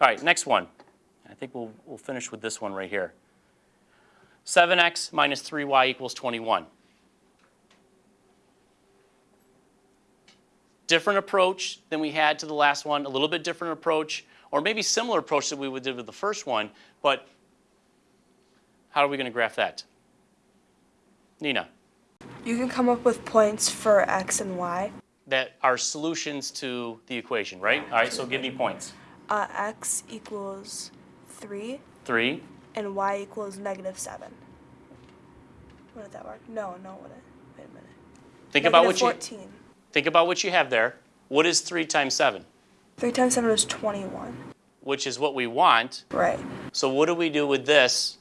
All right, next one. I think we'll, we'll finish with this one right here. 7x minus 3y equals 21. Different approach than we had to the last one, a little bit different approach, or maybe similar approach that we would did with the first one, but how are we going to graph that? Nina, You can come up with points for x and y. that are solutions to the equation, right? All right, so give me points. Uh, x equals 3 Three, and y equals negative 7. What did that work? No, no, what Wait a minute. think about what Negative you 14. think about what you have there. What is three times seven? 3 times 7 is 21. Which is what we want. Right. So what do we do with this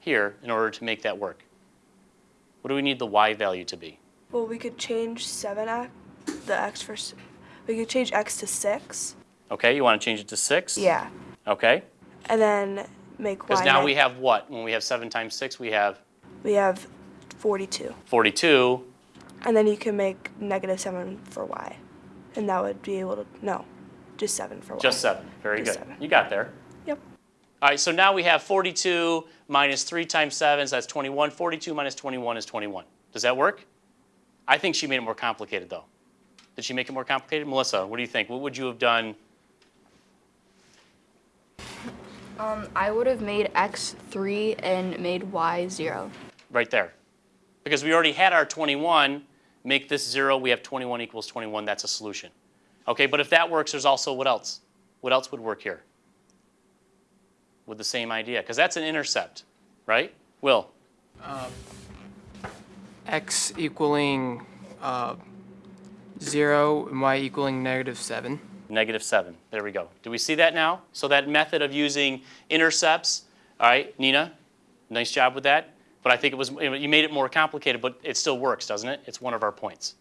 here in order to make that work? What do we need the y value to be? Well, we could change 7x, the x for, we could change x to 6. Okay, you want to change it to six? Yeah. Okay, And then make y. because now we have what? When we have seven times six, we have We have 42. 42. And then you can make negative 7 for y. And that would be able to, no, just 7 for y. Just seven. Very Just good. seven. You got there. Yep. All right, so now we have 42 minus 3 times 7, so that's 21. 42 minus 21 is 21. Does that work? I think she made it more complicated, though. Did she make it more complicated? Melissa, what do you think? What would you have done? Um, I would have made x 3 and made y 0. right there. Because we already had our 21, make this 0, we have 21 equals 21, that's a solution. Okay, but if that works, there's also what else? What else would work here? With the same idea, because that's an intercept, right? Will, x equaling uh, 0 and y equaling negative 7. Negative 7, there we go. Do we see that now? So that method of using intercepts, all right, Nina, nice job with that. But I think it was, you made it more complicated, but it still works, doesn't it? It's one of our points.